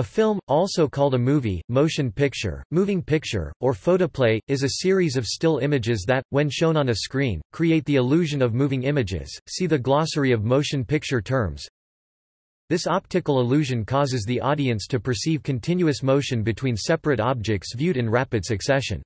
A film, also called a movie, motion picture, moving picture, or photoplay, is a series of still images that, when shown on a screen, create the illusion of moving images. See the glossary of motion picture terms. This optical illusion causes the audience to perceive continuous motion between separate objects viewed in rapid succession.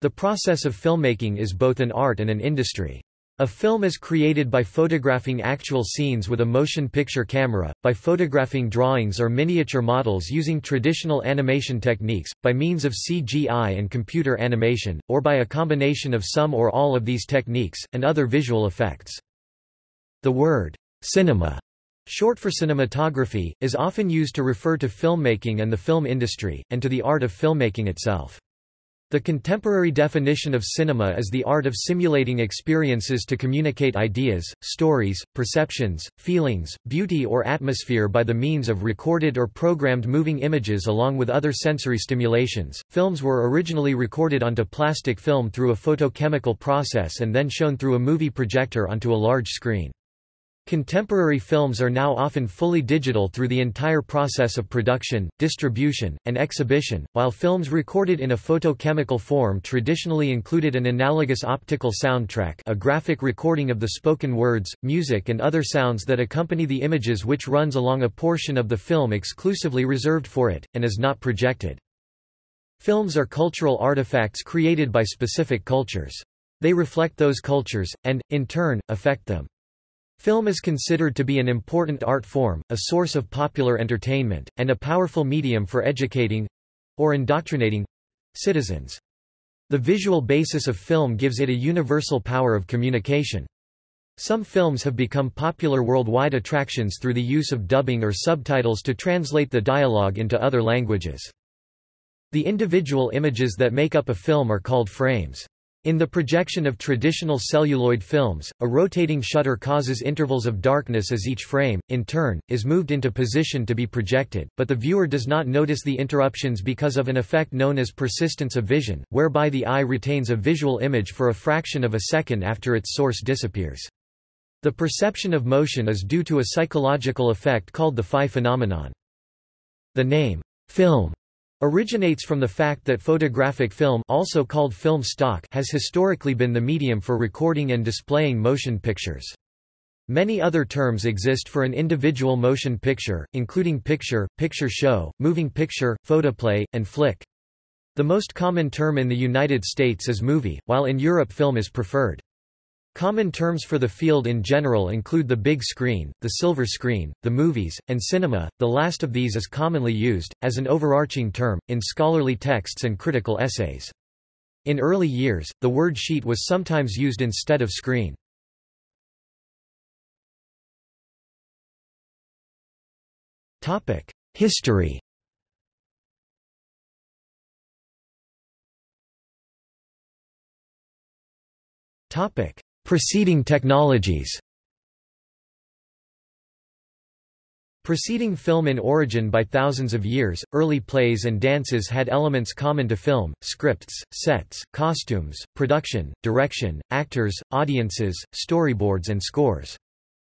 The process of filmmaking is both an art and an industry. A film is created by photographing actual scenes with a motion picture camera, by photographing drawings or miniature models using traditional animation techniques, by means of CGI and computer animation, or by a combination of some or all of these techniques, and other visual effects. The word, cinema, short for cinematography, is often used to refer to filmmaking and the film industry, and to the art of filmmaking itself. The contemporary definition of cinema is the art of simulating experiences to communicate ideas, stories, perceptions, feelings, beauty or atmosphere by the means of recorded or programmed moving images along with other sensory stimulations. Films were originally recorded onto plastic film through a photochemical process and then shown through a movie projector onto a large screen. Contemporary films are now often fully digital through the entire process of production, distribution, and exhibition, while films recorded in a photochemical form traditionally included an analogous optical soundtrack a graphic recording of the spoken words, music and other sounds that accompany the images which runs along a portion of the film exclusively reserved for it, and is not projected. Films are cultural artifacts created by specific cultures. They reflect those cultures, and, in turn, affect them. Film is considered to be an important art form, a source of popular entertainment, and a powerful medium for educating—or indoctrinating—citizens. The visual basis of film gives it a universal power of communication. Some films have become popular worldwide attractions through the use of dubbing or subtitles to translate the dialogue into other languages. The individual images that make up a film are called frames. In the projection of traditional celluloid films, a rotating shutter causes intervals of darkness as each frame, in turn, is moved into position to be projected, but the viewer does not notice the interruptions because of an effect known as persistence of vision, whereby the eye retains a visual image for a fraction of a second after its source disappears. The perception of motion is due to a psychological effect called the phi phenomenon. The name, film, originates from the fact that photographic film also called film stock has historically been the medium for recording and displaying motion pictures. Many other terms exist for an individual motion picture, including picture, picture show, moving picture, photoplay, and flick. The most common term in the United States is movie, while in Europe film is preferred. Common terms for the field in general include the big screen, the silver screen, the movies, and cinema, the last of these is commonly used, as an overarching term, in scholarly texts and critical essays. In early years, the word sheet was sometimes used instead of screen. History Topic: Preceding technologies Preceding film in origin by thousands of years, early plays and dances had elements common to film, scripts, sets, costumes, production, direction, actors, audiences, storyboards and scores.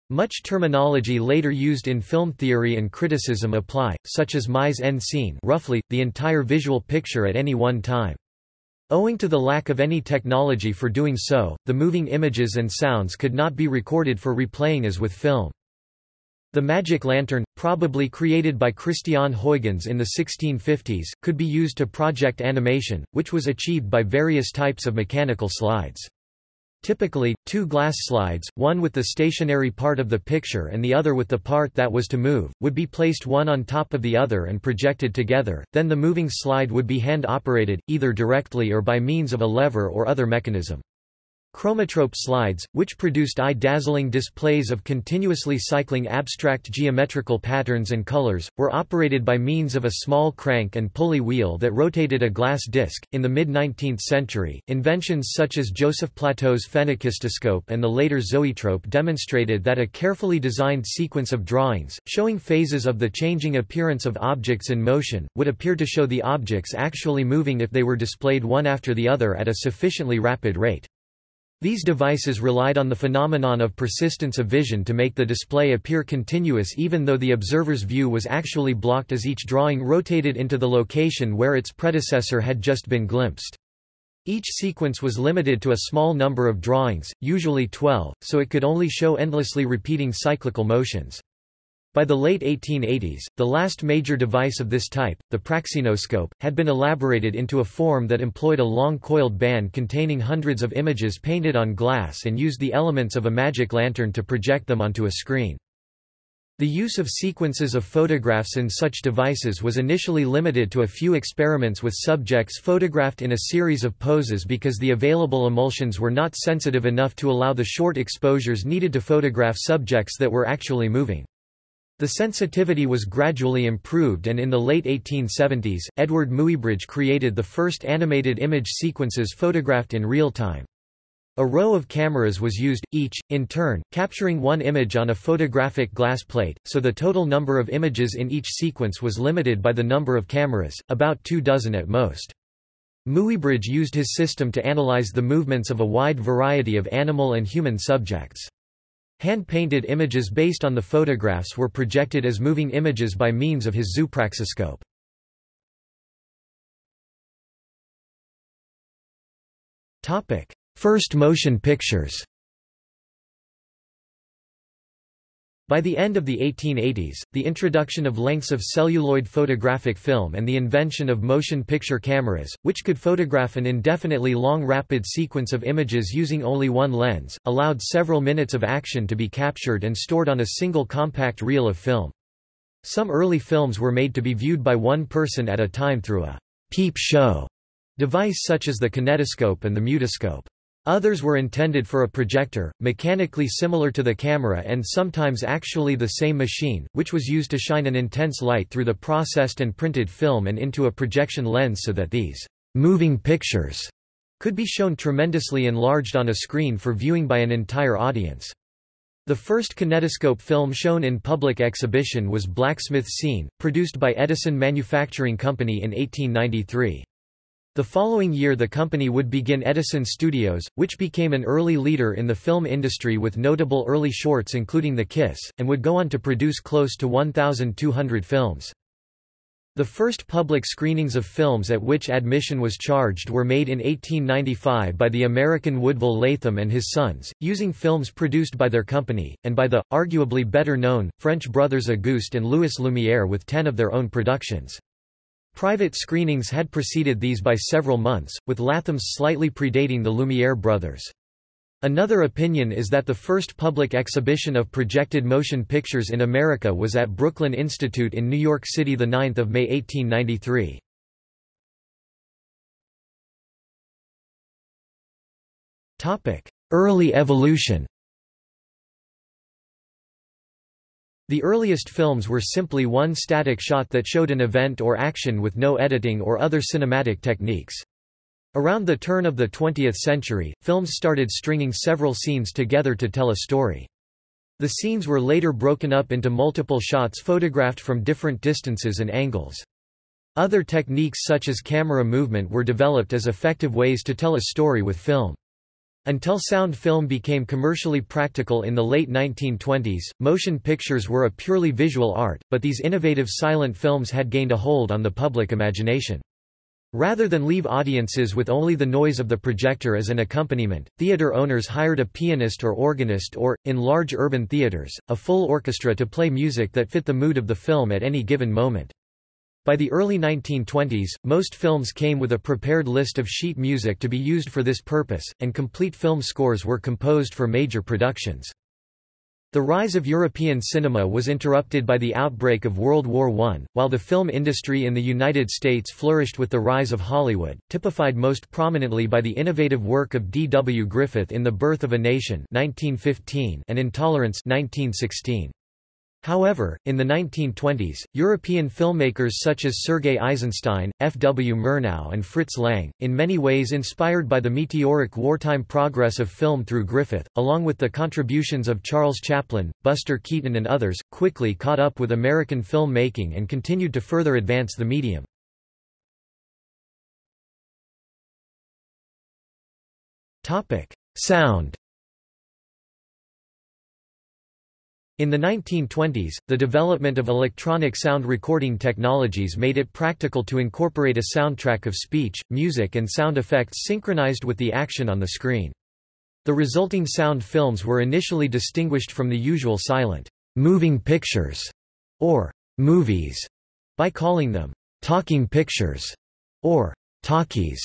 Much terminology later used in film theory and criticism apply, such as mise en scene roughly, the entire visual picture at any one time. Owing to the lack of any technology for doing so, the moving images and sounds could not be recorded for replaying as with film. The magic lantern, probably created by Christian Huygens in the 1650s, could be used to project animation, which was achieved by various types of mechanical slides. Typically, two glass slides, one with the stationary part of the picture and the other with the part that was to move, would be placed one on top of the other and projected together, then the moving slide would be hand-operated, either directly or by means of a lever or other mechanism. Chromatrope slides, which produced eye-dazzling displays of continuously cycling abstract geometrical patterns and colors, were operated by means of a small crank and pulley wheel that rotated a glass disc. In the mid-19th century, inventions such as Joseph Plateau's phenakistoscope and the later zoetrope demonstrated that a carefully designed sequence of drawings, showing phases of the changing appearance of objects in motion, would appear to show the objects actually moving if they were displayed one after the other at a sufficiently rapid rate. These devices relied on the phenomenon of persistence of vision to make the display appear continuous even though the observer's view was actually blocked as each drawing rotated into the location where its predecessor had just been glimpsed. Each sequence was limited to a small number of drawings, usually 12, so it could only show endlessly repeating cyclical motions. By the late 1880s, the last major device of this type, the praxinoscope, had been elaborated into a form that employed a long coiled band containing hundreds of images painted on glass and used the elements of a magic lantern to project them onto a screen. The use of sequences of photographs in such devices was initially limited to a few experiments with subjects photographed in a series of poses because the available emulsions were not sensitive enough to allow the short exposures needed to photograph subjects that were actually moving. The sensitivity was gradually improved and in the late 1870s, Eadweard Muybridge created the first animated image sequences photographed in real time. A row of cameras was used, each, in turn, capturing one image on a photographic glass plate, so the total number of images in each sequence was limited by the number of cameras, about two dozen at most. Muybridge used his system to analyze the movements of a wide variety of animal and human subjects. Hand-painted images based on the photographs were projected as moving images by means of his zoopraxiscope. First motion pictures By the end of the 1880s, the introduction of lengths of celluloid photographic film and the invention of motion picture cameras, which could photograph an indefinitely long rapid sequence of images using only one lens, allowed several minutes of action to be captured and stored on a single compact reel of film. Some early films were made to be viewed by one person at a time through a peep show device such as the kinetoscope and the mutoscope. Others were intended for a projector, mechanically similar to the camera and sometimes actually the same machine, which was used to shine an intense light through the processed and printed film and into a projection lens so that these moving pictures could be shown tremendously enlarged on a screen for viewing by an entire audience. The first kinetoscope film shown in public exhibition was Blacksmith Scene, produced by Edison Manufacturing Company in 1893. The following year the company would begin Edison Studios, which became an early leader in the film industry with notable early shorts including The Kiss, and would go on to produce close to 1,200 films. The first public screenings of films at which admission was charged were made in 1895 by the American Woodville Latham and his sons, using films produced by their company, and by the, arguably better known, French brothers Auguste and Louis Lumière with ten of their own productions. Private screenings had preceded these by several months, with Latham's slightly predating the Lumiere brothers. Another opinion is that the first public exhibition of projected motion pictures in America was at Brooklyn Institute in New York City 9 May 1893. Early evolution The earliest films were simply one static shot that showed an event or action with no editing or other cinematic techniques. Around the turn of the 20th century, films started stringing several scenes together to tell a story. The scenes were later broken up into multiple shots photographed from different distances and angles. Other techniques such as camera movement were developed as effective ways to tell a story with film. Until sound film became commercially practical in the late 1920s, motion pictures were a purely visual art, but these innovative silent films had gained a hold on the public imagination. Rather than leave audiences with only the noise of the projector as an accompaniment, theater owners hired a pianist or organist or, in large urban theaters, a full orchestra to play music that fit the mood of the film at any given moment. By the early 1920s, most films came with a prepared list of sheet music to be used for this purpose, and complete film scores were composed for major productions. The rise of European cinema was interrupted by the outbreak of World War I, while the film industry in the United States flourished with the rise of Hollywood, typified most prominently by the innovative work of D. W. Griffith in The Birth of a Nation 1915 and Intolerance 1916. However, in the 1920s, European filmmakers such as Sergei Eisenstein, F. W. Murnau and Fritz Lang, in many ways inspired by the meteoric wartime progress of film through Griffith, along with the contributions of Charles Chaplin, Buster Keaton and others, quickly caught up with American filmmaking and continued to further advance the medium. Sound In the 1920s, the development of electronic sound recording technologies made it practical to incorporate a soundtrack of speech, music and sound effects synchronized with the action on the screen. The resulting sound films were initially distinguished from the usual silent, moving pictures, or movies, by calling them talking pictures, or talkies.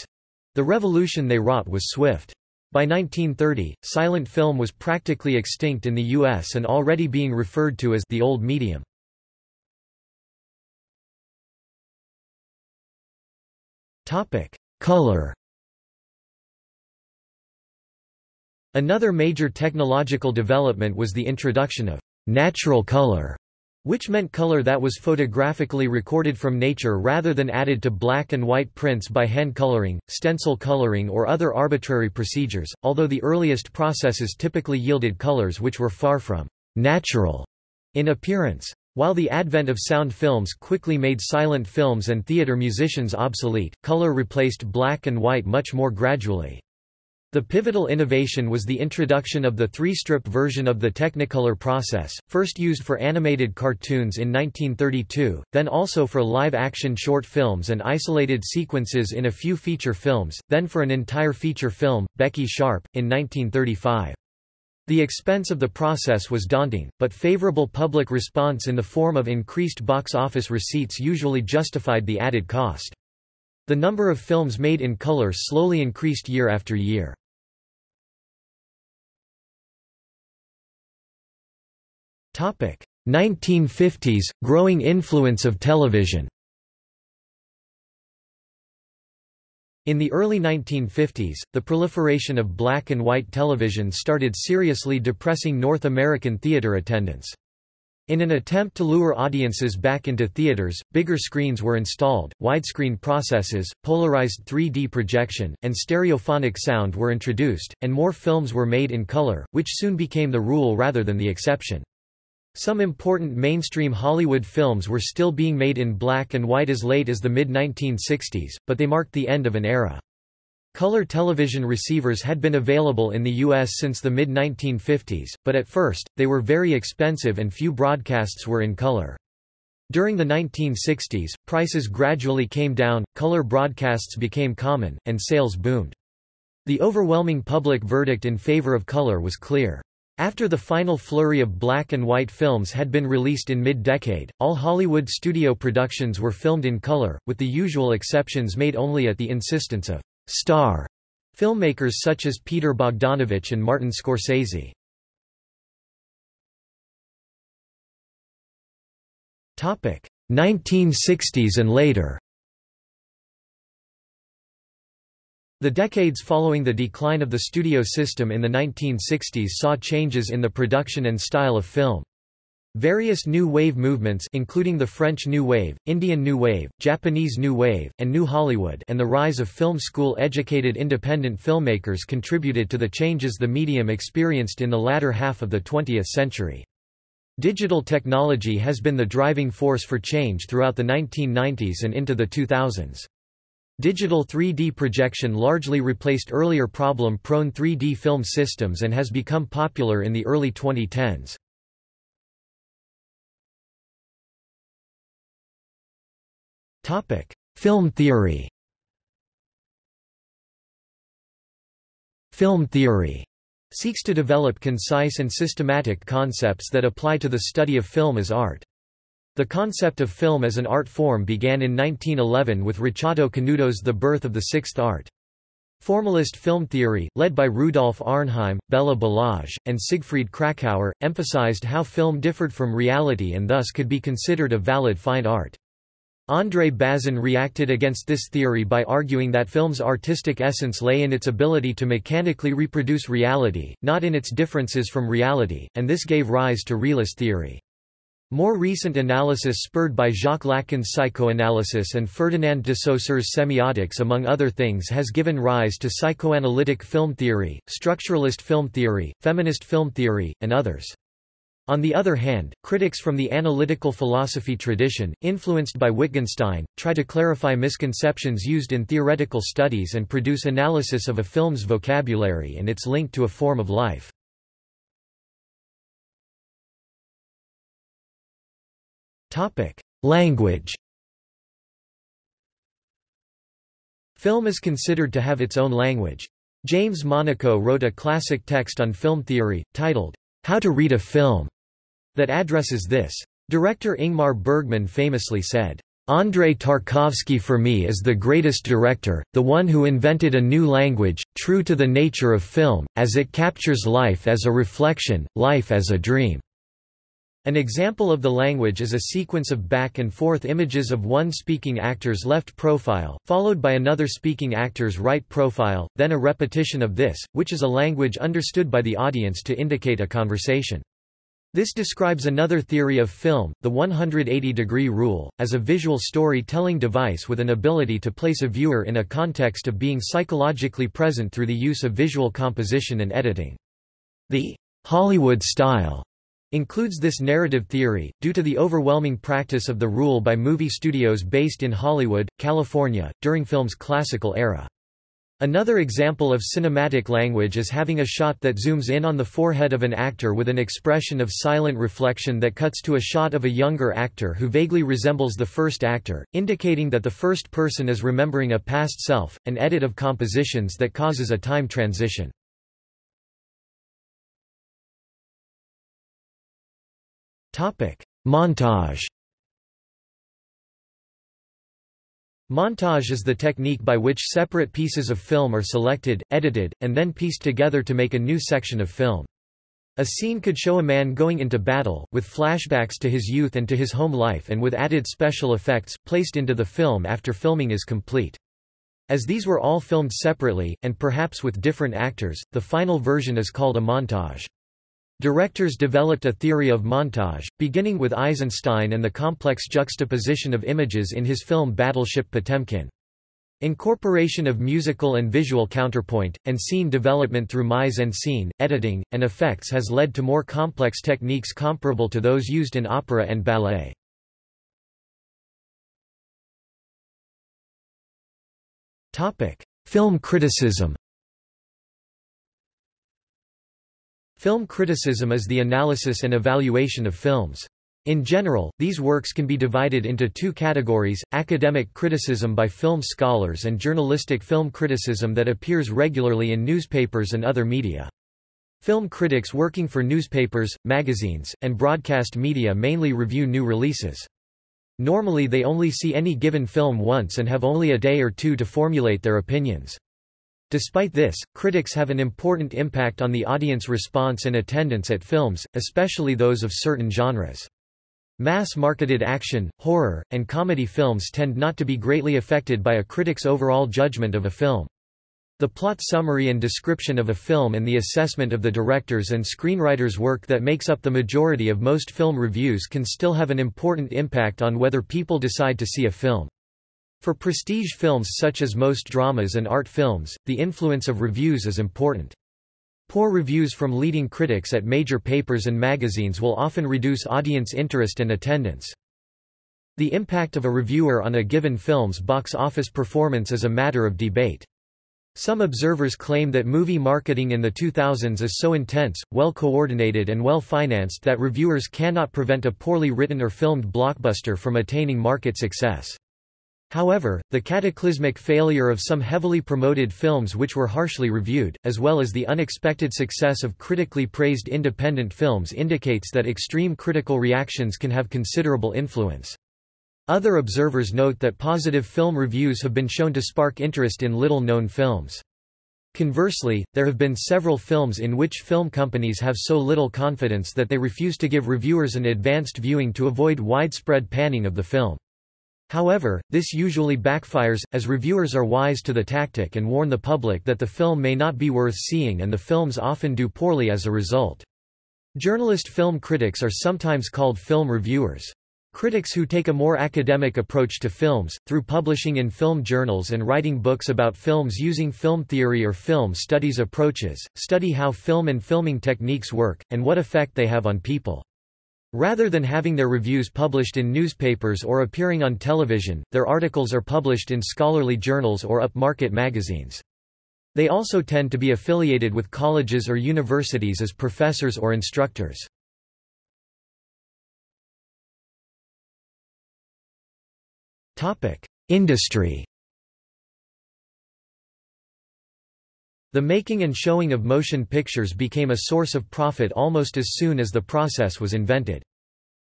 The revolution they wrought was swift. By 1930, silent film was practically extinct in the U.S. and already being referred to as the old medium. Color Another major technological development was the introduction of natural color which meant color that was photographically recorded from nature rather than added to black and white prints by hand coloring, stencil coloring or other arbitrary procedures, although the earliest processes typically yielded colors which were far from natural in appearance. While the advent of sound films quickly made silent films and theater musicians obsolete, color replaced black and white much more gradually. The pivotal innovation was the introduction of the three-strip version of the Technicolor process, first used for animated cartoons in 1932, then also for live-action short films and isolated sequences in a few feature films, then for an entire feature film, Becky Sharp, in 1935. The expense of the process was daunting, but favorable public response in the form of increased box office receipts usually justified the added cost. The number of films made in color slowly increased year after year. 1950s – Growing influence of television In the early 1950s, the proliferation of black and white television started seriously depressing North American theater attendance. In an attempt to lure audiences back into theaters, bigger screens were installed, widescreen processes, polarized 3D projection, and stereophonic sound were introduced, and more films were made in color, which soon became the rule rather than the exception. Some important mainstream Hollywood films were still being made in black and white as late as the mid-1960s, but they marked the end of an era. Color television receivers had been available in the U.S. since the mid-1950s, but at first, they were very expensive and few broadcasts were in color. During the 1960s, prices gradually came down, color broadcasts became common, and sales boomed. The overwhelming public verdict in favor of color was clear. After the final flurry of black and white films had been released in mid-decade, all Hollywood studio productions were filmed in color, with the usual exceptions made only at the insistence of «star» filmmakers such as Peter Bogdanovich and Martin Scorsese. Topic: 1960s and later The decades following the decline of the studio system in the 1960s saw changes in the production and style of film. Various New Wave movements including the French New Wave, Indian New Wave, Japanese New Wave, and New Hollywood and the rise of film school-educated independent filmmakers contributed to the changes the medium experienced in the latter half of the 20th century. Digital technology has been the driving force for change throughout the 1990s and into the 2000s. Digital 3D projection largely replaced earlier problem-prone 3D film systems and has become popular in the early 2010s. Film theory Film theory seeks to develop concise and systematic concepts that apply to the study of film as art. The concept of film as an art form began in 1911 with Ricciotto Canudo's The Birth of the Sixth Art. Formalist film theory, led by Rudolf Arnheim, Bela Balazs, and Siegfried Kracauer, emphasized how film differed from reality and thus could be considered a valid fine art. André Bazin reacted against this theory by arguing that film's artistic essence lay in its ability to mechanically reproduce reality, not in its differences from reality, and this gave rise to realist theory. More recent analysis spurred by Jacques Lacan's psychoanalysis and Ferdinand de Saussure's semiotics among other things has given rise to psychoanalytic film theory, structuralist film theory, feminist film theory, and others. On the other hand, critics from the analytical philosophy tradition, influenced by Wittgenstein, try to clarify misconceptions used in theoretical studies and produce analysis of a film's vocabulary and its link to a form of life. Language Film is considered to have its own language. James Monaco wrote a classic text on film theory, titled, How to Read a Film, that addresses this. Director Ingmar Bergman famously said, Andrei Tarkovsky for me is the greatest director, the one who invented a new language, true to the nature of film, as it captures life as a reflection, life as a dream. An example of the language is a sequence of back-and-forth images of one speaking actor's left profile, followed by another speaking actor's right profile, then a repetition of this, which is a language understood by the audience to indicate a conversation. This describes another theory of film, the 180-degree rule, as a visual story-telling device with an ability to place a viewer in a context of being psychologically present through the use of visual composition and editing. The Hollywood style includes this narrative theory, due to the overwhelming practice of the rule by movie studios based in Hollywood, California, during film's classical era. Another example of cinematic language is having a shot that zooms in on the forehead of an actor with an expression of silent reflection that cuts to a shot of a younger actor who vaguely resembles the first actor, indicating that the first person is remembering a past self, an edit of compositions that causes a time transition. Montage Montage is the technique by which separate pieces of film are selected, edited, and then pieced together to make a new section of film. A scene could show a man going into battle, with flashbacks to his youth and to his home life and with added special effects, placed into the film after filming is complete. As these were all filmed separately, and perhaps with different actors, the final version is called a montage. Directors developed a theory of montage, beginning with Eisenstein and the complex juxtaposition of images in his film Battleship Potemkin. Incorporation of musical and visual counterpoint, and scene development through mise-en-scene, editing, and effects has led to more complex techniques comparable to those used in opera and ballet. Film criticism Film criticism is the analysis and evaluation of films. In general, these works can be divided into two categories, academic criticism by film scholars and journalistic film criticism that appears regularly in newspapers and other media. Film critics working for newspapers, magazines, and broadcast media mainly review new releases. Normally they only see any given film once and have only a day or two to formulate their opinions. Despite this, critics have an important impact on the audience response and attendance at films, especially those of certain genres. Mass-marketed action, horror, and comedy films tend not to be greatly affected by a critic's overall judgment of a film. The plot summary and description of a film and the assessment of the director's and screenwriter's work that makes up the majority of most film reviews can still have an important impact on whether people decide to see a film. For prestige films such as most dramas and art films, the influence of reviews is important. Poor reviews from leading critics at major papers and magazines will often reduce audience interest and attendance. The impact of a reviewer on a given film's box office performance is a matter of debate. Some observers claim that movie marketing in the 2000s is so intense, well coordinated and well financed that reviewers cannot prevent a poorly written or filmed blockbuster from attaining market success. However, the cataclysmic failure of some heavily promoted films which were harshly reviewed, as well as the unexpected success of critically praised independent films indicates that extreme critical reactions can have considerable influence. Other observers note that positive film reviews have been shown to spark interest in little-known films. Conversely, there have been several films in which film companies have so little confidence that they refuse to give reviewers an advanced viewing to avoid widespread panning of the film. However, this usually backfires, as reviewers are wise to the tactic and warn the public that the film may not be worth seeing and the films often do poorly as a result. Journalist film critics are sometimes called film reviewers. Critics who take a more academic approach to films, through publishing in film journals and writing books about films using film theory or film studies approaches, study how film and filming techniques work, and what effect they have on people. Rather than having their reviews published in newspapers or appearing on television, their articles are published in scholarly journals or upmarket magazines. They also tend to be affiliated with colleges or universities as professors or instructors. Industry The making and showing of motion pictures became a source of profit almost as soon as the process was invented.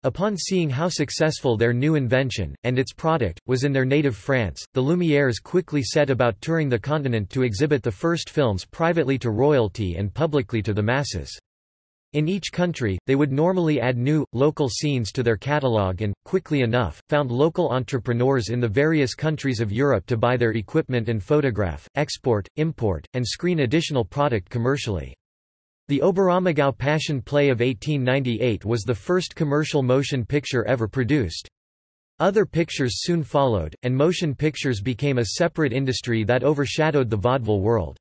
Upon seeing how successful their new invention, and its product, was in their native France, the Lumières quickly set about touring the continent to exhibit the first films privately to royalty and publicly to the masses. In each country, they would normally add new, local scenes to their catalogue and, quickly enough, found local entrepreneurs in the various countries of Europe to buy their equipment and photograph, export, import, and screen additional product commercially. The Oberammergau Passion Play of 1898 was the first commercial motion picture ever produced. Other pictures soon followed, and motion pictures became a separate industry that overshadowed the vaudeville world.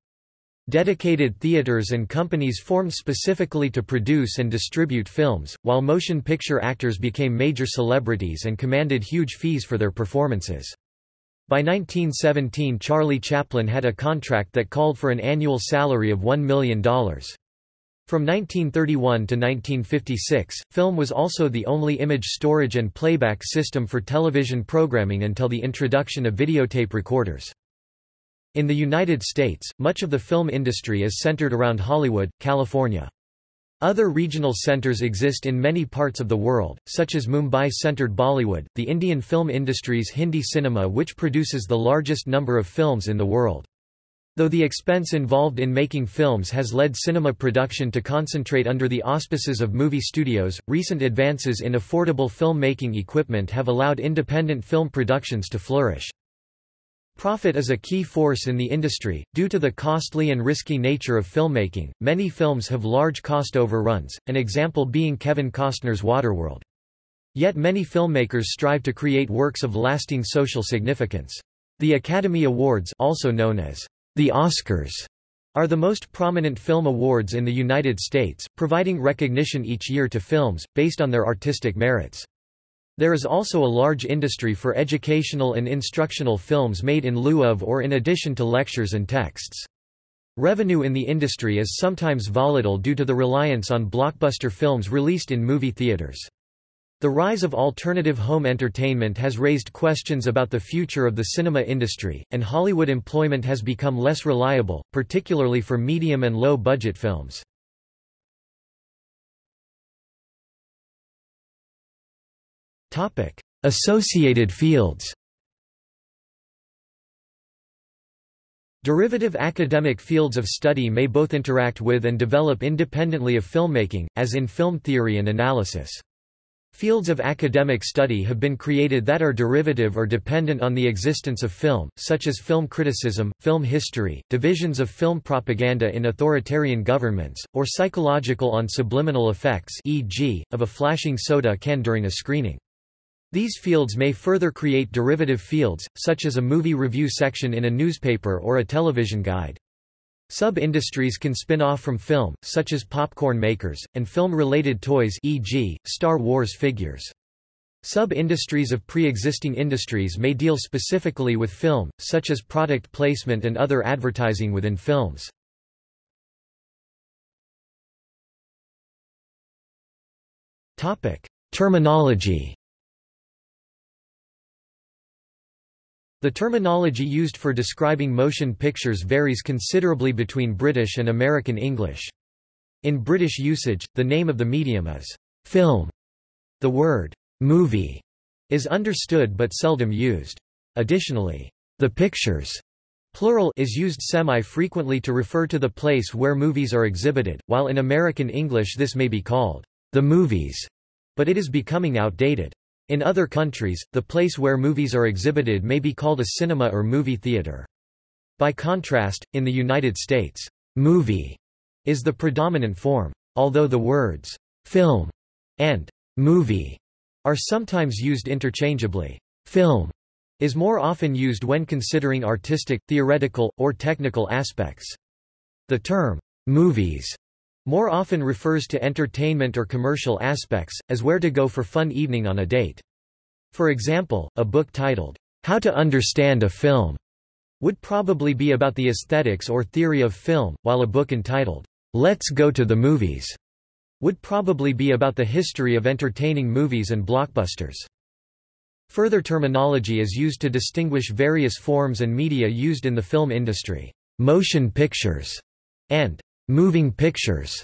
Dedicated theaters and companies formed specifically to produce and distribute films, while motion picture actors became major celebrities and commanded huge fees for their performances. By 1917 Charlie Chaplin had a contract that called for an annual salary of $1 million. From 1931 to 1956, film was also the only image storage and playback system for television programming until the introduction of videotape recorders. In the United States, much of the film industry is centered around Hollywood, California. Other regional centers exist in many parts of the world, such as Mumbai-centered Bollywood, the Indian film industry's Hindi cinema which produces the largest number of films in the world. Though the expense involved in making films has led cinema production to concentrate under the auspices of movie studios, recent advances in affordable film-making equipment have allowed independent film productions to flourish. Profit is a key force in the industry. Due to the costly and risky nature of filmmaking, many films have large cost overruns, an example being Kevin Costner's Waterworld. Yet many filmmakers strive to create works of lasting social significance. The Academy Awards also known as the Oscars are the most prominent film awards in the United States, providing recognition each year to films, based on their artistic merits. There is also a large industry for educational and instructional films made in lieu of or in addition to lectures and texts. Revenue in the industry is sometimes volatile due to the reliance on blockbuster films released in movie theaters. The rise of alternative home entertainment has raised questions about the future of the cinema industry, and Hollywood employment has become less reliable, particularly for medium and low-budget films. Associated fields Derivative academic fields of study may both interact with and develop independently of filmmaking, as in film theory and analysis. Fields of academic study have been created that are derivative or dependent on the existence of film, such as film criticism, film history, divisions of film propaganda in authoritarian governments, or psychological on subliminal effects e.g., of a flashing soda can during a screening. These fields may further create derivative fields, such as a movie review section in a newspaper or a television guide. Sub-industries can spin off from film, such as popcorn makers, and film-related toys e.g., Star Wars figures. Sub-industries of pre-existing industries may deal specifically with film, such as product placement and other advertising within films. Terminology The terminology used for describing motion pictures varies considerably between British and American English. In British usage, the name of the medium is film. The word movie is understood but seldom used. Additionally, the pictures plural is used semi-frequently to refer to the place where movies are exhibited, while in American English this may be called the movies, but it is becoming outdated. In other countries, the place where movies are exhibited may be called a cinema or movie theater. By contrast, in the United States, movie is the predominant form. Although the words film and movie are sometimes used interchangeably, film is more often used when considering artistic, theoretical, or technical aspects. The term movies more often refers to entertainment or commercial aspects, as where to go for fun evening on a date. For example, a book titled, How to Understand a Film, would probably be about the aesthetics or theory of film, while a book entitled, Let's Go to the Movies, would probably be about the history of entertaining movies and blockbusters. Further terminology is used to distinguish various forms and media used in the film industry. Motion pictures and moving pictures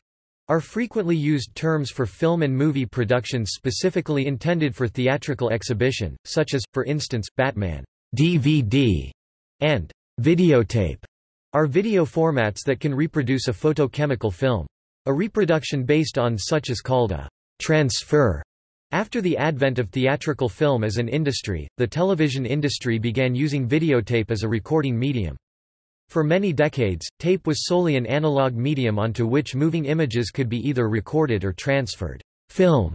are frequently used terms for film and movie productions specifically intended for theatrical exhibition, such as, for instance, Batman DVD and videotape are video formats that can reproduce a photochemical film. A reproduction based on such is called a transfer. After the advent of theatrical film as an industry, the television industry began using videotape as a recording medium. For many decades, tape was solely an analog medium onto which moving images could be either recorded or transferred. Film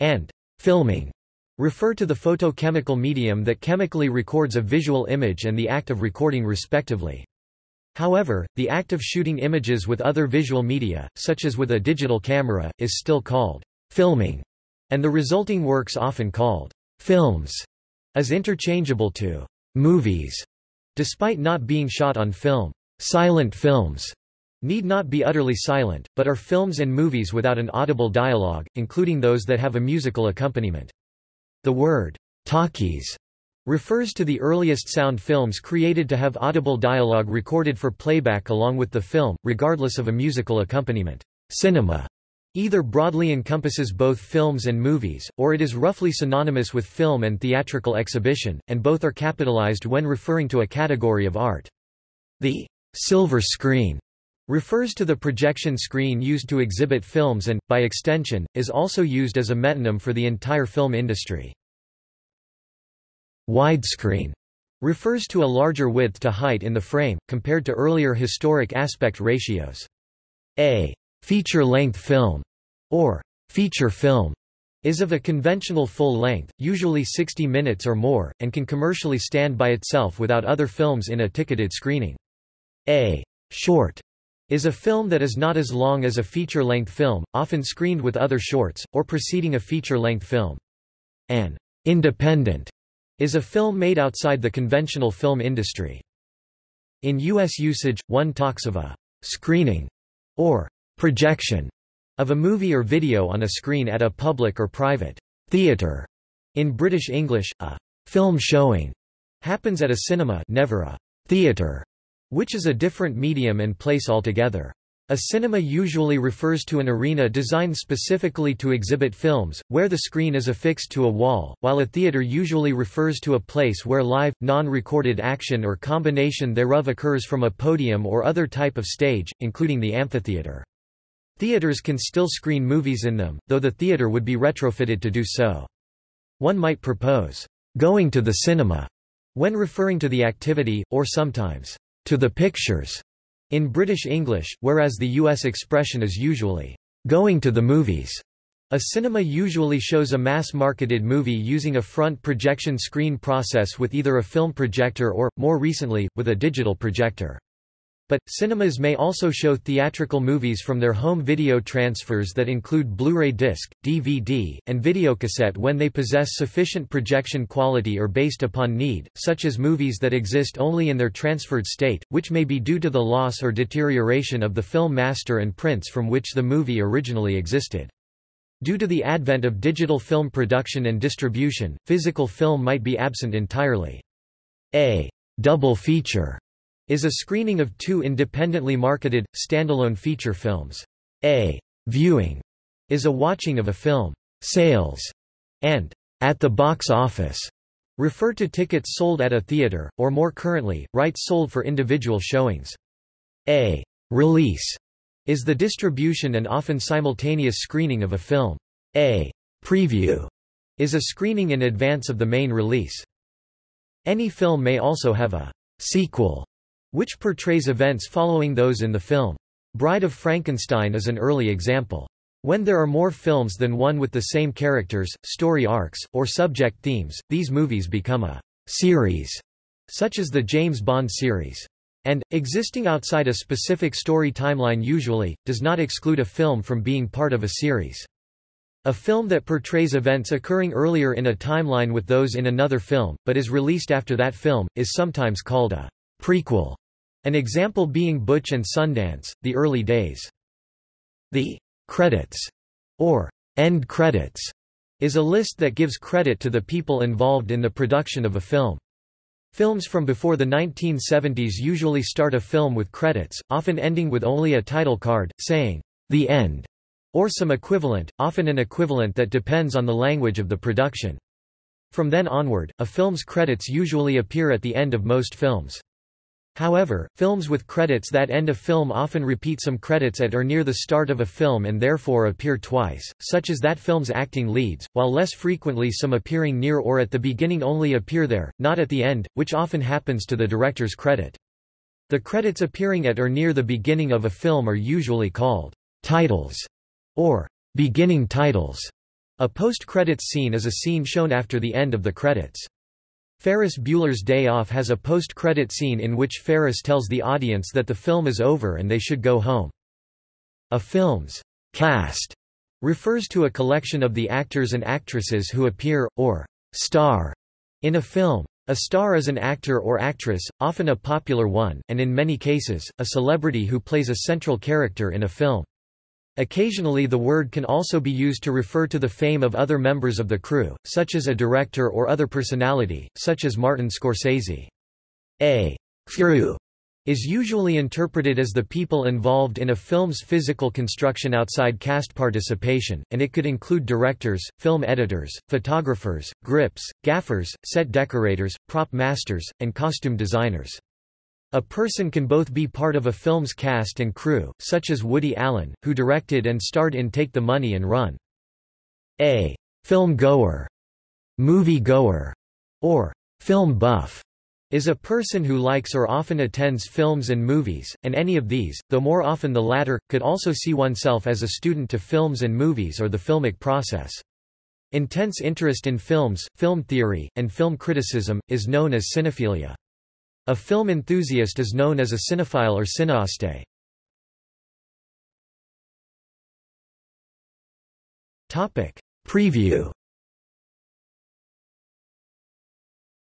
and filming refer to the photochemical medium that chemically records a visual image and the act of recording respectively. However, the act of shooting images with other visual media, such as with a digital camera, is still called filming, and the resulting works often called films, is interchangeable to movies Despite not being shot on film, silent films need not be utterly silent, but are films and movies without an audible dialogue, including those that have a musical accompaniment. The word, talkies, refers to the earliest sound films created to have audible dialogue recorded for playback along with the film, regardless of a musical accompaniment. Cinema either broadly encompasses both films and movies, or it is roughly synonymous with film and theatrical exhibition, and both are capitalized when referring to a category of art. The silver screen refers to the projection screen used to exhibit films and, by extension, is also used as a metonym for the entire film industry. Widescreen refers to a larger width to height in the frame, compared to earlier historic aspect ratios. A Feature-length film, or feature film, is of a conventional full length, usually 60 minutes or more, and can commercially stand by itself without other films in a ticketed screening. A short is a film that is not as long as a feature-length film, often screened with other shorts, or preceding a feature-length film. An independent is a film made outside the conventional film industry. In U.S. usage, one talks of a screening or projection of a movie or video on a screen at a public or private theatre. In British English, a film showing happens at a cinema never a theatre, which is a different medium and place altogether. A cinema usually refers to an arena designed specifically to exhibit films, where the screen is affixed to a wall, while a theater usually refers to a place where live, non-recorded action or combination thereof occurs from a podium or other type of stage, including the amphitheater. Theaters can still screen movies in them, though the theater would be retrofitted to do so. One might propose, going to the cinema, when referring to the activity, or sometimes, to the pictures, in British English, whereas the U.S. expression is usually, going to the movies. A cinema usually shows a mass-marketed movie using a front projection screen process with either a film projector or, more recently, with a digital projector. But, cinemas may also show theatrical movies from their home video transfers that include Blu-ray disc, DVD, and videocassette when they possess sufficient projection quality or based upon need, such as movies that exist only in their transferred state, which may be due to the loss or deterioration of the film master and prints from which the movie originally existed. Due to the advent of digital film production and distribution, physical film might be absent entirely. A double feature is a screening of two independently marketed, standalone feature films. A viewing is a watching of a film. Sales and at the box office refer to tickets sold at a theater, or more currently, rights sold for individual showings. A release is the distribution and often simultaneous screening of a film. A preview is a screening in advance of the main release. Any film may also have a sequel which portrays events following those in the film. Bride of Frankenstein is an early example. When there are more films than one with the same characters, story arcs, or subject themes, these movies become a series, such as the James Bond series. and, existing outside a specific story timeline usually, does not exclude a film from being part of a series. A film that portrays events occurring earlier in a timeline with those in another film, but is released after that film, is sometimes called a prequel, an example being Butch and Sundance, The Early Days. The credits, or end credits, is a list that gives credit to the people involved in the production of a film. Films from before the 1970s usually start a film with credits, often ending with only a title card, saying, The End, or some equivalent, often an equivalent that depends on the language of the production. From then onward, a film's credits usually appear at the end of most films. However, films with credits that end a film often repeat some credits at or near the start of a film and therefore appear twice, such as that film's acting leads, while less frequently some appearing near or at the beginning only appear there, not at the end, which often happens to the director's credit. The credits appearing at or near the beginning of a film are usually called titles or beginning titles. A post-credits scene is a scene shown after the end of the credits. Ferris Bueller's Day Off has a post-credit scene in which Ferris tells the audience that the film is over and they should go home. A film's cast refers to a collection of the actors and actresses who appear, or star, in a film. A star is an actor or actress, often a popular one, and in many cases, a celebrity who plays a central character in a film. Occasionally the word can also be used to refer to the fame of other members of the crew, such as a director or other personality, such as Martin Scorsese. A crew is usually interpreted as the people involved in a film's physical construction outside cast participation, and it could include directors, film editors, photographers, grips, gaffers, set decorators, prop masters, and costume designers. A person can both be part of a film's cast and crew, such as Woody Allen, who directed and starred in Take the Money and Run. A film goer, movie goer, or film buff is a person who likes or often attends films and movies, and any of these, though more often the latter, could also see oneself as a student to films and movies or the filmic process. Intense interest in films, film theory, and film criticism, is known as cinephilia. A film enthusiast is known as a cinephile or cineaste. Topic: Preview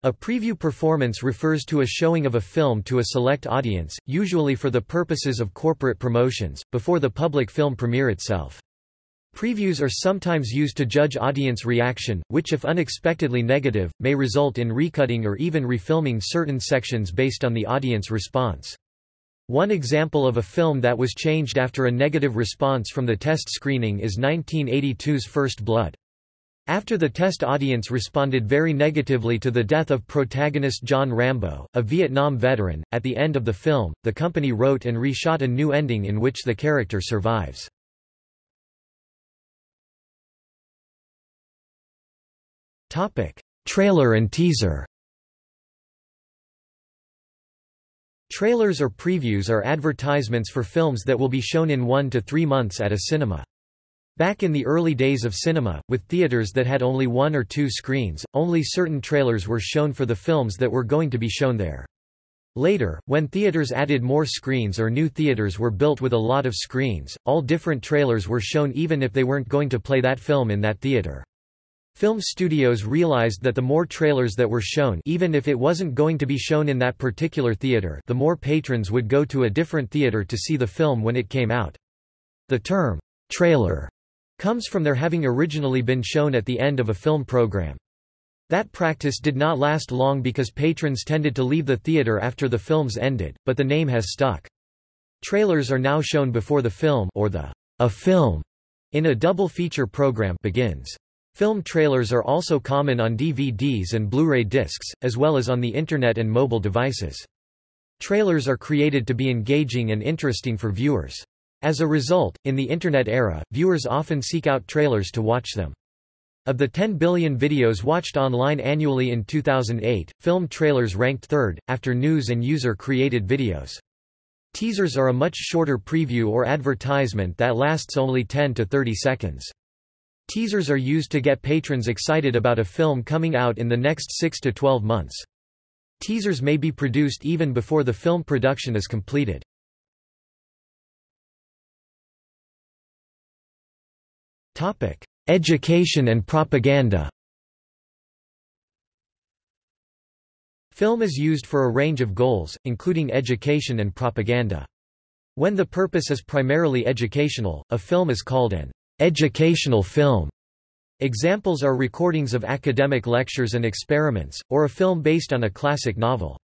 A preview performance refers to a showing of a film to a select audience, usually for the purposes of corporate promotions, before the public film premiere itself. Previews are sometimes used to judge audience reaction, which if unexpectedly negative, may result in recutting or even refilming certain sections based on the audience response. One example of a film that was changed after a negative response from the test screening is 1982's First Blood. After the test audience responded very negatively to the death of protagonist John Rambo, a Vietnam veteran, at the end of the film, the company wrote and reshot a new ending in which the character survives. Topic: Trailer and teaser. Trailers or previews are advertisements for films that will be shown in one to three months at a cinema. Back in the early days of cinema, with theaters that had only one or two screens, only certain trailers were shown for the films that were going to be shown there. Later, when theaters added more screens or new theaters were built with a lot of screens, all different trailers were shown even if they weren't going to play that film in that theater. Film studios realized that the more trailers that were shown even if it wasn't going to be shown in that particular theater the more patrons would go to a different theater to see the film when it came out. The term, trailer, comes from their having originally been shown at the end of a film program. That practice did not last long because patrons tended to leave the theater after the films ended, but the name has stuck. Trailers are now shown before the film or the a film in a double feature program begins. Film trailers are also common on DVDs and Blu-ray discs, as well as on the Internet and mobile devices. Trailers are created to be engaging and interesting for viewers. As a result, in the Internet era, viewers often seek out trailers to watch them. Of the 10 billion videos watched online annually in 2008, film trailers ranked third, after news and user-created videos. Teasers are a much shorter preview or advertisement that lasts only 10 to 30 seconds. Teasers are used to get patrons excited about a film coming out in the next 6 to 12 months. Teasers may be produced even before the film production is completed. Topic: Education and propaganda Film is used for a range of goals, including education and propaganda. When the purpose is primarily educational, a film is called an educational film. Examples are recordings of academic lectures and experiments, or a film based on a classic novel.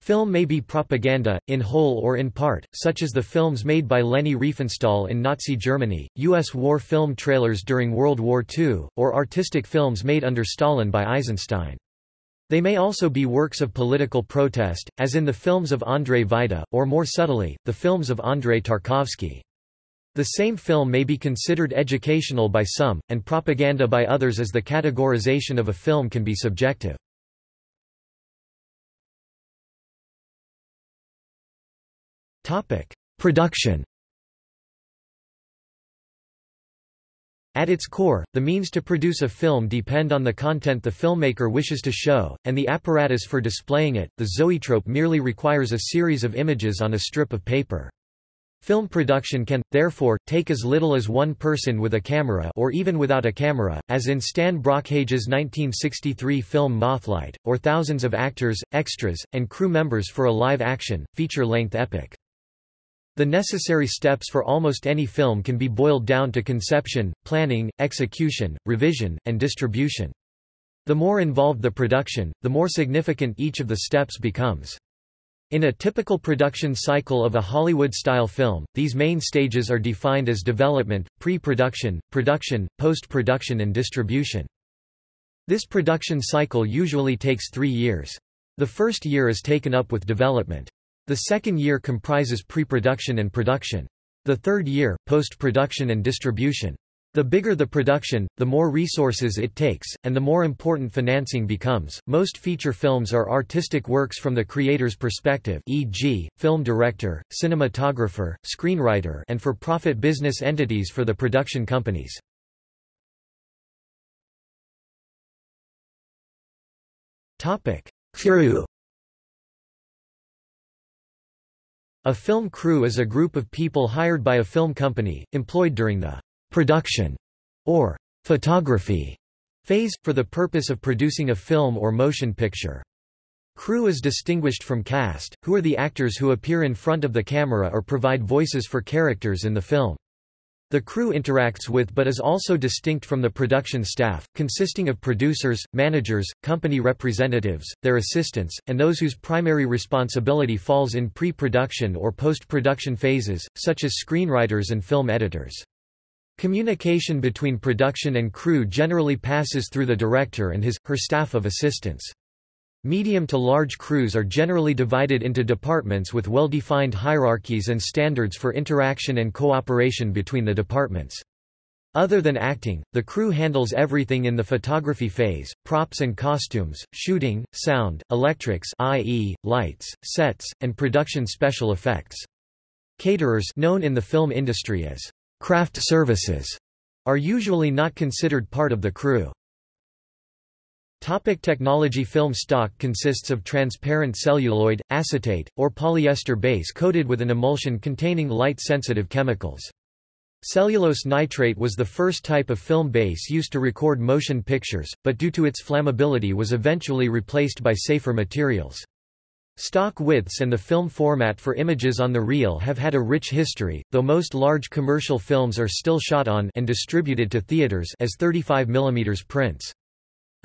Film may be propaganda, in whole or in part, such as the films made by Leni Riefenstahl in Nazi Germany, U.S. war film trailers during World War II, or artistic films made under Stalin by Eisenstein. They may also be works of political protest, as in the films of Andrzej Wajda, or more subtly, the films of Andrei Tarkovsky. The same film may be considered educational by some, and propaganda by others as the categorization of a film can be subjective. Production At its core, the means to produce a film depend on the content the filmmaker wishes to show, and the apparatus for displaying it. The zoetrope merely requires a series of images on a strip of paper. Film production can, therefore, take as little as one person with a camera or even without a camera, as in Stan Brakhage's 1963 film Mothlight, or thousands of actors, extras, and crew members for a live-action, feature-length epic. The necessary steps for almost any film can be boiled down to conception, planning, execution, revision, and distribution. The more involved the production, the more significant each of the steps becomes. In a typical production cycle of a Hollywood-style film, these main stages are defined as development, pre-production, production, post-production and distribution. This production cycle usually takes three years. The first year is taken up with development. The second year comprises pre-production and production. The third year, post-production and distribution. The bigger the production, the more resources it takes, and the more important financing becomes. Most feature films are artistic works from the creator's perspective, e.g., film director, cinematographer, screenwriter, and for-profit business entities for the production companies. Topic: Crew A film crew is a group of people hired by a film company, employed during the production or photography phase, for the purpose of producing a film or motion picture. Crew is distinguished from cast, who are the actors who appear in front of the camera or provide voices for characters in the film. The crew interacts with but is also distinct from the production staff, consisting of producers, managers, company representatives, their assistants, and those whose primary responsibility falls in pre-production or post-production phases, such as screenwriters and film editors. Communication between production and crew generally passes through the director and his, her staff of assistants. Medium to large crews are generally divided into departments with well-defined hierarchies and standards for interaction and cooperation between the departments. Other than acting, the crew handles everything in the photography phase, props and costumes, shooting, sound, electrics i.e., lights, sets, and production special effects. Caterers known in the film industry as craft services are usually not considered part of the crew. Topic technology Film stock consists of transparent celluloid, acetate, or polyester base coated with an emulsion containing light-sensitive chemicals. Cellulose nitrate was the first type of film base used to record motion pictures, but due to its flammability was eventually replaced by safer materials. Stock widths and the film format for images on the reel have had a rich history, though most large commercial films are still shot on and distributed to theaters as 35 mm prints.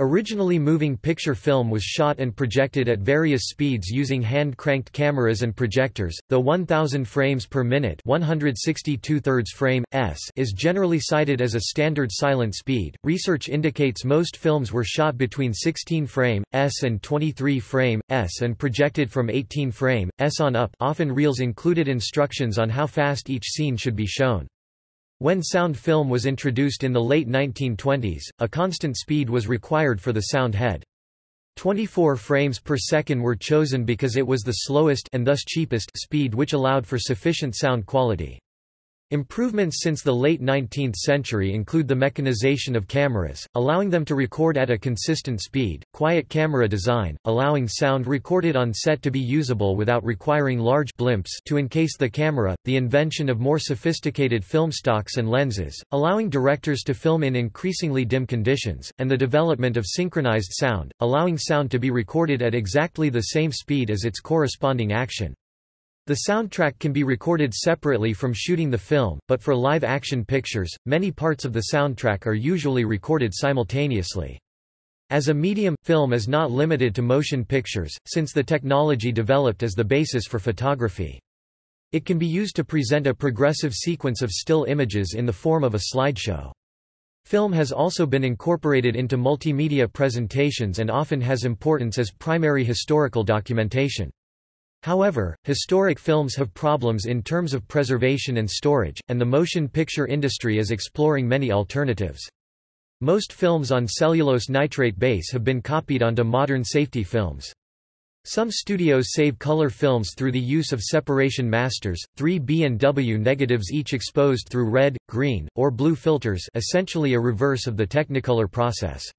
Originally moving picture film was shot and projected at various speeds using hand-cranked cameras and projectors, though 1000 frames per minute 162 frame, s is generally cited as a standard silent speed. Research indicates most films were shot between 16 frame, s and 23 frame, s and projected from 18 frame, s on up often reels included instructions on how fast each scene should be shown. When sound film was introduced in the late 1920s, a constant speed was required for the sound head. 24 frames per second were chosen because it was the slowest and thus cheapest speed which allowed for sufficient sound quality. Improvements since the late 19th century include the mechanization of cameras, allowing them to record at a consistent speed, quiet camera design, allowing sound recorded on set to be usable without requiring large blimps to encase the camera, the invention of more sophisticated film stocks and lenses, allowing directors to film in increasingly dim conditions, and the development of synchronized sound, allowing sound to be recorded at exactly the same speed as its corresponding action. The soundtrack can be recorded separately from shooting the film, but for live-action pictures, many parts of the soundtrack are usually recorded simultaneously. As a medium, film is not limited to motion pictures, since the technology developed as the basis for photography. It can be used to present a progressive sequence of still images in the form of a slideshow. Film has also been incorporated into multimedia presentations and often has importance as primary historical documentation. However, historic films have problems in terms of preservation and storage, and the motion picture industry is exploring many alternatives. Most films on cellulose nitrate base have been copied onto modern safety films. Some studios save color films through the use of separation masters, 3B and W negatives each exposed through red, green, or blue filters essentially a reverse of the Technicolor process.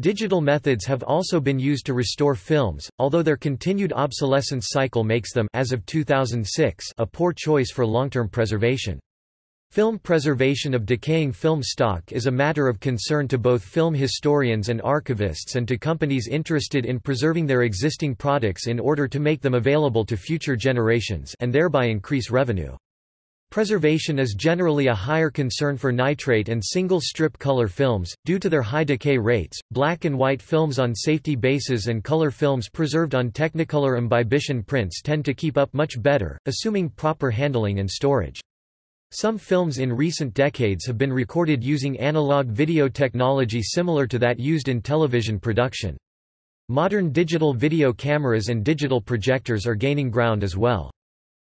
Digital methods have also been used to restore films, although their continued obsolescence cycle makes them as of 2006 a poor choice for long-term preservation. Film preservation of decaying film stock is a matter of concern to both film historians and archivists and to companies interested in preserving their existing products in order to make them available to future generations and thereby increase revenue. Preservation is generally a higher concern for nitrate and single-strip color films, due to their high decay rates. Black and white films on safety bases and color films preserved on Technicolor imbibition prints tend to keep up much better, assuming proper handling and storage. Some films in recent decades have been recorded using analog video technology similar to that used in television production. Modern digital video cameras and digital projectors are gaining ground as well.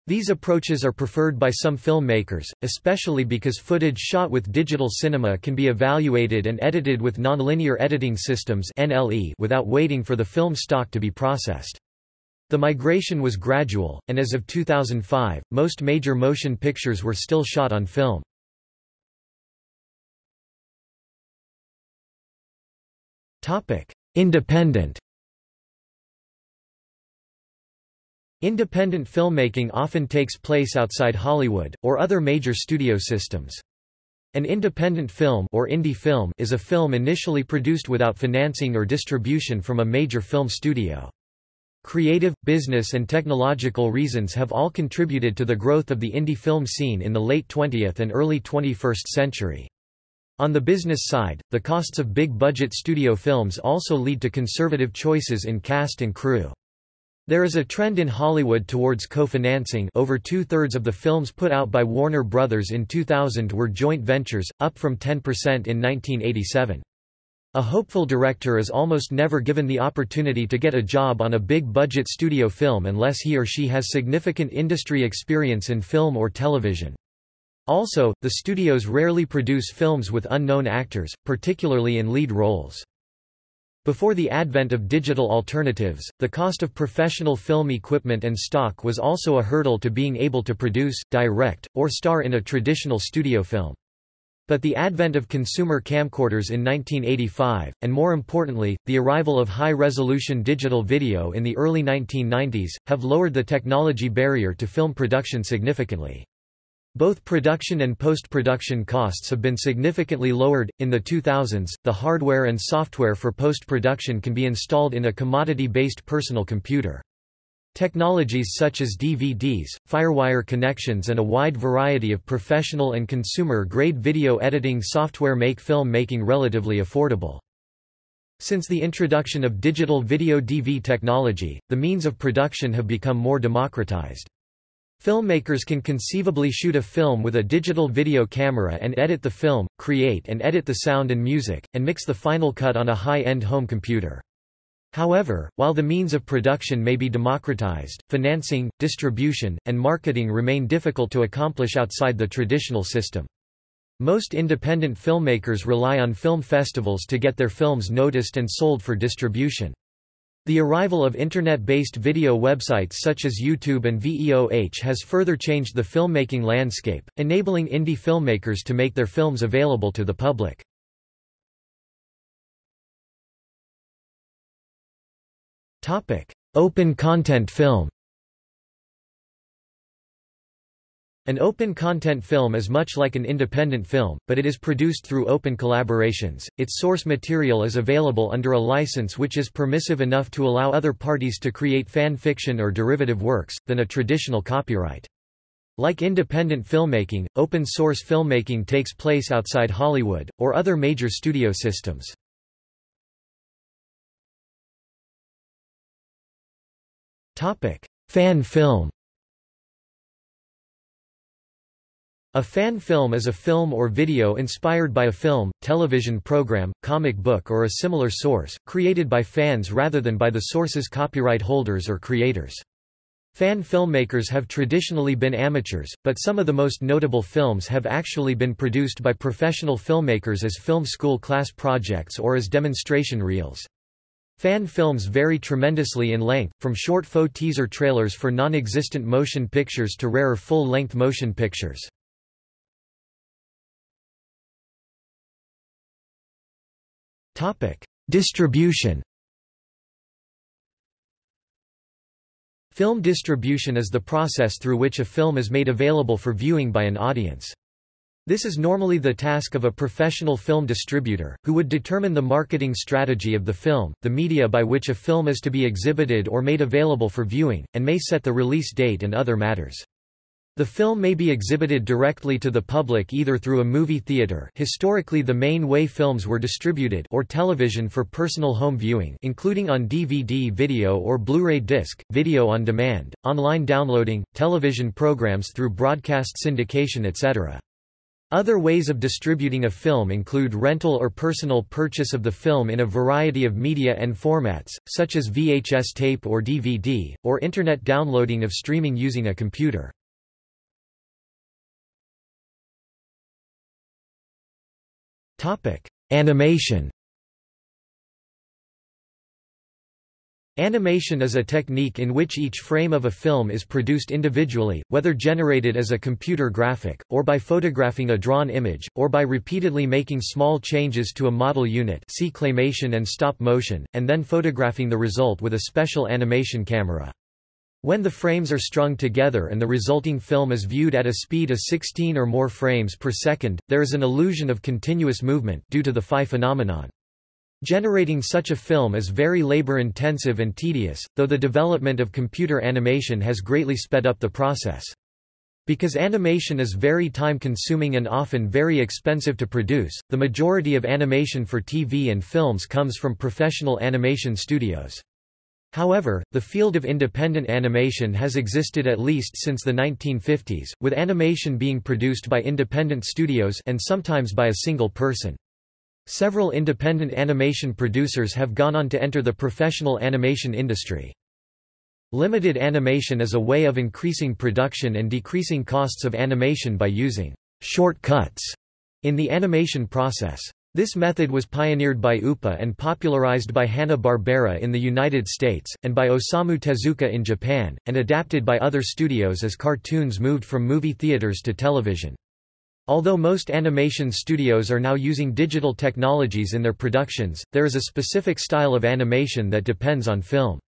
These approaches are preferred by some filmmakers, especially because footage shot with digital cinema can be evaluated and edited with nonlinear editing systems without waiting for the film stock to be processed. The migration was gradual, and as of 2005, most major motion pictures were still shot on film. Independent Independent filmmaking often takes place outside Hollywood, or other major studio systems. An independent film, or indie film is a film initially produced without financing or distribution from a major film studio. Creative, business and technological reasons have all contributed to the growth of the indie film scene in the late 20th and early 21st century. On the business side, the costs of big-budget studio films also lead to conservative choices in cast and crew. There is a trend in Hollywood towards co-financing over two-thirds of the films put out by Warner Brothers in 2000 were joint ventures, up from 10% in 1987. A hopeful director is almost never given the opportunity to get a job on a big-budget studio film unless he or she has significant industry experience in film or television. Also, the studios rarely produce films with unknown actors, particularly in lead roles. Before the advent of digital alternatives, the cost of professional film equipment and stock was also a hurdle to being able to produce, direct, or star in a traditional studio film. But the advent of consumer camcorders in 1985, and more importantly, the arrival of high-resolution digital video in the early 1990s, have lowered the technology barrier to film production significantly. Both production and post-production costs have been significantly lowered. In the 2000s, the hardware and software for post-production can be installed in a commodity-based personal computer. Technologies such as DVDs, FireWire connections and a wide variety of professional and consumer-grade video editing software make film making relatively affordable. Since the introduction of digital video DV technology, the means of production have become more democratized. Filmmakers can conceivably shoot a film with a digital video camera and edit the film, create and edit the sound and music, and mix the final cut on a high-end home computer. However, while the means of production may be democratized, financing, distribution, and marketing remain difficult to accomplish outside the traditional system. Most independent filmmakers rely on film festivals to get their films noticed and sold for distribution. The arrival of Internet-based video websites such as YouTube and VEOH has further changed the filmmaking landscape, enabling indie filmmakers to make their films available to the public. Open content film An open content film is much like an independent film, but it is produced through open collaborations. Its source material is available under a license which is permissive enough to allow other parties to create fan fiction or derivative works, than a traditional copyright. Like independent filmmaking, open source filmmaking takes place outside Hollywood, or other major studio systems. Fan film A fan film is a film or video inspired by a film, television program, comic book or a similar source, created by fans rather than by the source's copyright holders or creators. Fan filmmakers have traditionally been amateurs, but some of the most notable films have actually been produced by professional filmmakers as film school class projects or as demonstration reels. Fan films vary tremendously in length, from short faux teaser trailers for non-existent motion pictures to rarer full-length motion pictures. Topic: Distribution. Film distribution is the process through which a film is made available for viewing by an audience. This is normally the task of a professional film distributor, who would determine the marketing strategy of the film, the media by which a film is to be exhibited or made available for viewing, and may set the release date and other matters. The film may be exhibited directly to the public either through a movie theater historically the main way films were distributed or television for personal home viewing including on DVD video or Blu-ray disc, video on demand, online downloading, television programs through broadcast syndication etc. Other ways of distributing a film include rental or personal purchase of the film in a variety of media and formats, such as VHS tape or DVD, or Internet downloading of streaming using a computer. Animation. Animation is a technique in which each frame of a film is produced individually, whether generated as a computer graphic, or by photographing a drawn image, or by repeatedly making small changes to a model unit see claymation and stop motion, and then photographing the result with a special animation camera. When the frames are strung together and the resulting film is viewed at a speed of 16 or more frames per second, there is an illusion of continuous movement due to the phi phenomenon. Generating such a film is very labor-intensive and tedious, though the development of computer animation has greatly sped up the process. Because animation is very time-consuming and often very expensive to produce, the majority of animation for TV and films comes from professional animation studios. However, the field of independent animation has existed at least since the 1950s, with animation being produced by independent studios and sometimes by a single person. Several independent animation producers have gone on to enter the professional animation industry. Limited animation is a way of increasing production and decreasing costs of animation by using shortcuts in the animation process. This method was pioneered by UPA and popularized by Hanna-Barbera in the United States, and by Osamu Tezuka in Japan, and adapted by other studios as cartoons moved from movie theaters to television. Although most animation studios are now using digital technologies in their productions, there is a specific style of animation that depends on film.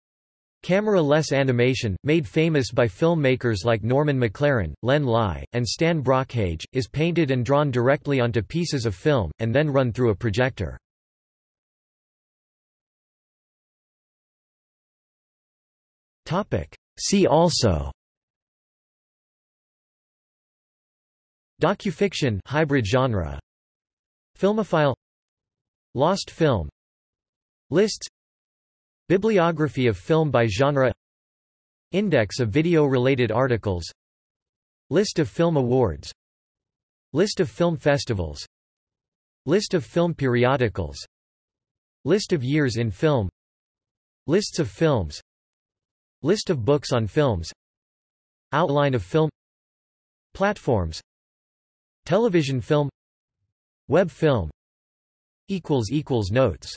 Camera-less animation, made famous by filmmakers like Norman McLaren, Len Lye, and Stan Brakhage, is painted and drawn directly onto pieces of film, and then run through a projector. See also Docufiction hybrid genre Filmophile Lost film Lists Bibliography of film by genre. Index of video-related articles. List of film awards. List of film festivals. List of film periodicals. List of years in film. Lists of films. List of books on films. Outline of film. Platforms. Television film. Web film. Notes